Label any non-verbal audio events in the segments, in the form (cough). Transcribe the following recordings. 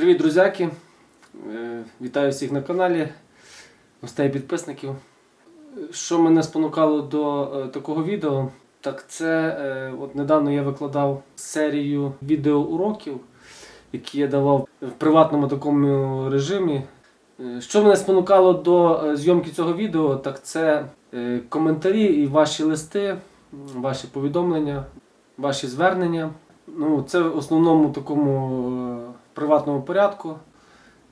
Привіт, друзяки! Е, Вітаю всіх на каналі, гостей підписників. Що мене спонукало до е, такого відео, так це е, от недавно я викладав серію відеоуроків, які я давав в приватному такому режимі. Що мене спонукало до зйомки цього відео, так це коментарі і ваші листи, ваші повідомлення, ваші звернення. Ну, це в основному такому приватному порядку,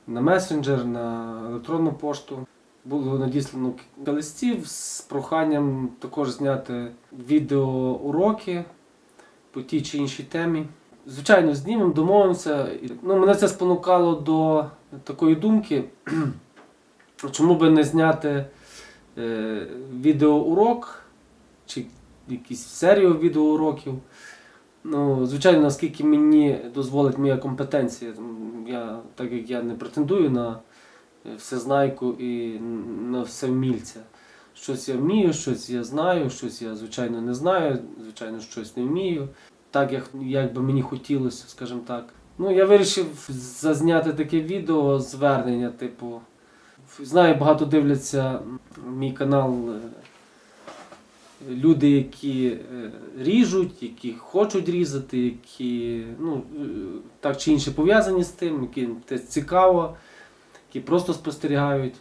на месенджер, на електронну пошту. Було надіслано кілька листів з проханням також зняти відеоуроки по тій чи іншій темі. Звичайно, знімемо, домовимося. Ну, мене це спонукало до такої думки, (clears throat) чому би не зняти е, відеоурок чи якісь серію відеоуроків. Ну, звичайно, наскільки мені дозволить моя компетенція. Я, так як я не претендую на е, всезнайку і на всевмільця. Щось я вмію, щось я знаю, щось я, звичайно, не знаю, звичайно, щось не вмію. Так, як, як би мені хотілося, скажімо так. Ну, я вирішив зазняти таке відео звернення, типу. Знаю, багато дивляться мій канал е, люди, які е, ріжуть, які хочуть різати, які ну, е, так чи інше пов'язані з тим, яким це цікаво, які просто спостерігають.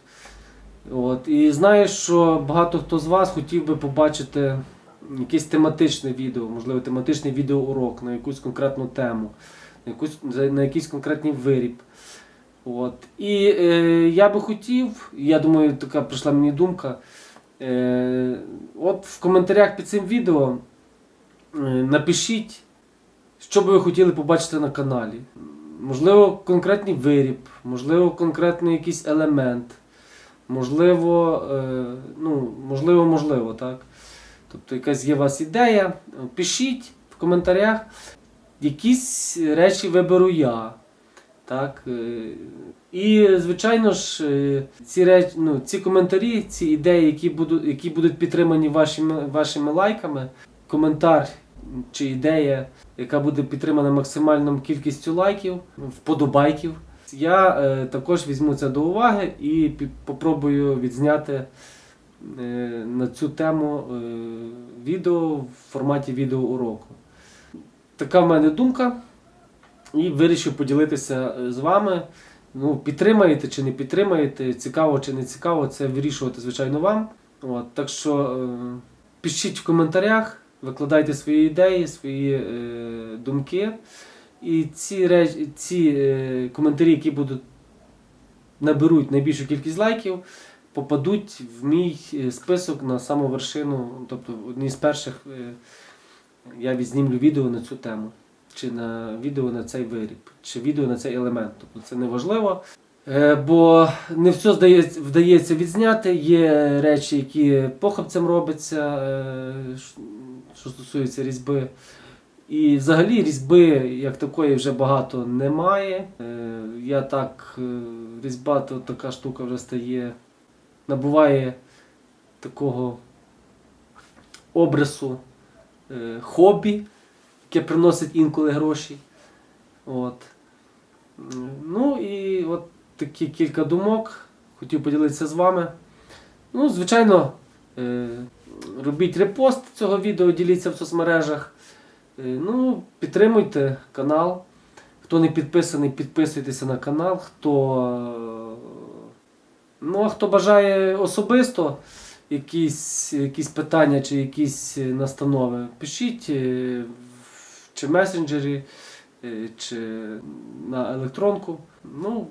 От. І знаю, що багато хто з вас хотів би побачити якесь тематичне відео, можливо, тематичний відеоурок на якусь конкретну тему, на, якусь, на якийсь конкретний виріб. От. І е, я би хотів, я думаю, така прийшла мені думка. Е, от в коментарях під цим відео е, напишіть, що би ви хотіли побачити на каналі. Можливо, конкретний виріб, можливо, конкретний якийсь елемент. Можливо, е, ну, можливо, можливо, так. Тобто якась є у вас ідея. Пишіть в коментарях. Якісь речі виберу я. Так? е, І, звичайно ж, е, ці, реч... ну, ці коментарі, ці ідеї, які будуть, які будуть підтримані вашими, вашими лайками, коментар чи ідея, яка буде підтримана максимальною кількістю лайків, вподобайків. Я е, також візьму це до уваги і попробую відзняти е, на цю тему е, відео в форматі відеоуроку. Така в мене думка. І вирішив поділитися е, з вами. Ну, підтримаєте чи не підтримаєте, цікаво чи не цікаво, це вирішувати, звичайно, вам. От, так що е, пишіть в коментарях, викладайте свої ідеї, свої е, думки. І ці, реч, ці е, коментарі, які будуть наберуть найбільшу кількість лайків, попадуть в мій е, список на саму вершину. Тобто одні з перших е, я відзнімлю відео на цю тему чи на відео на цей виріб, чи відео на цей елемент. Тобто це не важливо. Е, Бо не все вдається відзняти. Є речі, які похабцем робляться, е, що стосується різьби. І взагалі різьби як такої вже багато немає. Е, Я так, різьба то така штука вже стає, набуває такого обрису хобі яке приносить інколи гроші. От. Ну і от такі кілька думок. Хотів поділитися з вами. Ну, звичайно, е, робіть репост цього відео, діліться в соцмережах. Е, Ну, підтримуйте канал. Хто не підписаний, підписуйтеся на канал. Хто, е, ну, а хто бажає особисто якісь, якісь питання чи якісь настанови, пишіть чи в месенджері, е, чи на електронку. Ну,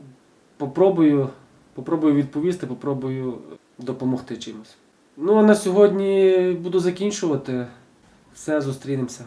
попробую, попробую відповісти, попробую допомогти чимось. Ну а на сьогодні буду закінчувати. Все, зустрінемося.